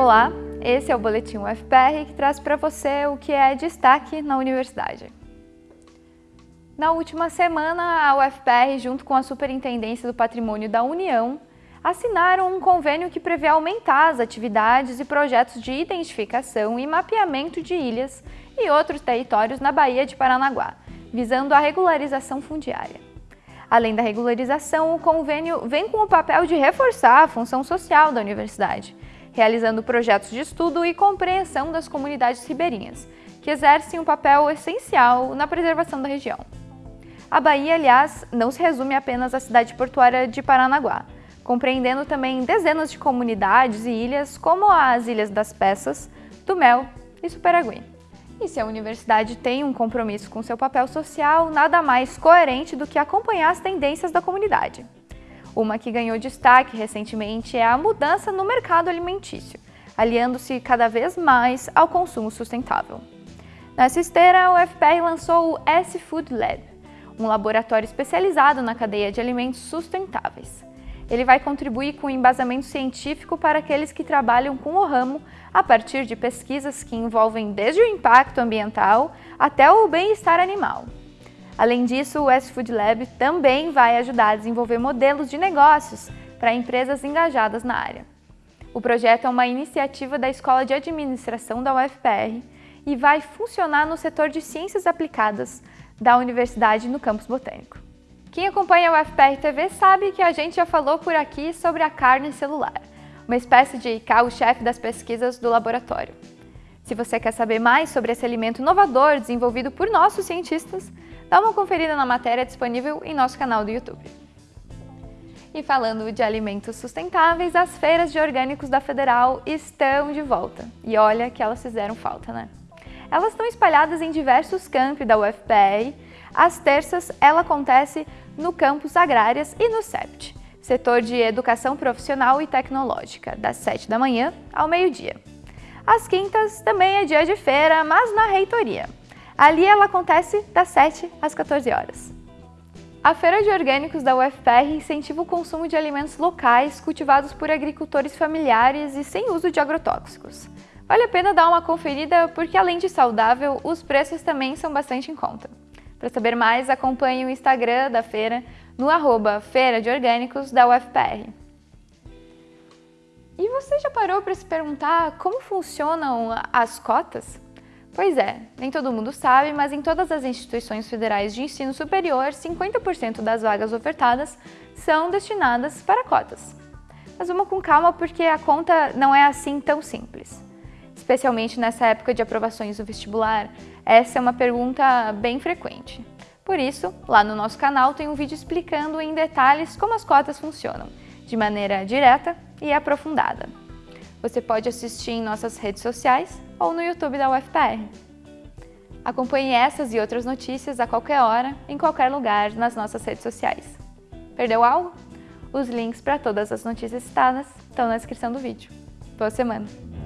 Olá, esse é o Boletim UFPR que traz para você o que é destaque na universidade. Na última semana, a UFPR, junto com a Superintendência do Patrimônio da União, assinaram um convênio que prevê aumentar as atividades e projetos de identificação e mapeamento de ilhas e outros territórios na Baía de Paranaguá, visando a regularização fundiária. Além da regularização, o convênio vem com o papel de reforçar a função social da universidade, realizando projetos de estudo e compreensão das comunidades ribeirinhas, que exercem um papel essencial na preservação da região. A Bahia, aliás, não se resume apenas à cidade portuária de Paranaguá, compreendendo também dezenas de comunidades e ilhas, como as Ilhas das Peças, do Mel e Superagui. E se a universidade tem um compromisso com seu papel social, nada mais coerente do que acompanhar as tendências da comunidade. Uma que ganhou destaque recentemente é a mudança no mercado alimentício, aliando-se cada vez mais ao consumo sustentável. Nessa esteira, o FPR lançou o S-Food Lab, um laboratório especializado na cadeia de alimentos sustentáveis. Ele vai contribuir com embasamento científico para aqueles que trabalham com o ramo a partir de pesquisas que envolvem desde o impacto ambiental até o bem-estar animal. Além disso, o S Food Lab também vai ajudar a desenvolver modelos de negócios para empresas engajadas na área. O projeto é uma iniciativa da Escola de Administração da UFPR e vai funcionar no setor de Ciências Aplicadas da Universidade no Campus Botânico. Quem acompanha a UFPR TV sabe que a gente já falou por aqui sobre a carne celular, uma espécie de carro-chefe das pesquisas do laboratório. Se você quer saber mais sobre esse alimento inovador desenvolvido por nossos cientistas, dá uma conferida na matéria disponível em nosso canal do YouTube. E falando de alimentos sustentáveis, as feiras de orgânicos da Federal estão de volta. E olha que elas fizeram falta, né? Elas estão espalhadas em diversos campi da UFPR. Às terças, ela acontece no campus Agrárias e no CEPT, setor de Educação Profissional e Tecnológica, das 7 da manhã ao meio-dia. Às quintas também é dia de feira, mas na reitoria. Ali ela acontece das 7 às 14 horas. A Feira de Orgânicos da UFPR incentiva o consumo de alimentos locais cultivados por agricultores familiares e sem uso de agrotóxicos. Vale a pena dar uma conferida porque, além de saudável, os preços também são bastante em conta. Para saber mais, acompanhe o Instagram da feira no arroba Feira de Orgânicos da UFPR. E você já parou para se perguntar como funcionam as cotas? Pois é, nem todo mundo sabe, mas em todas as instituições federais de ensino superior, 50% das vagas ofertadas são destinadas para cotas. Mas vamos com calma porque a conta não é assim tão simples. Especialmente nessa época de aprovações do vestibular, essa é uma pergunta bem frequente. Por isso, lá no nosso canal tem um vídeo explicando em detalhes como as cotas funcionam, de maneira direta e aprofundada. Você pode assistir em nossas redes sociais ou no YouTube da UFPR. Acompanhe essas e outras notícias a qualquer hora, em qualquer lugar, nas nossas redes sociais. Perdeu algo? Os links para todas as notícias citadas estão na descrição do vídeo. Boa semana!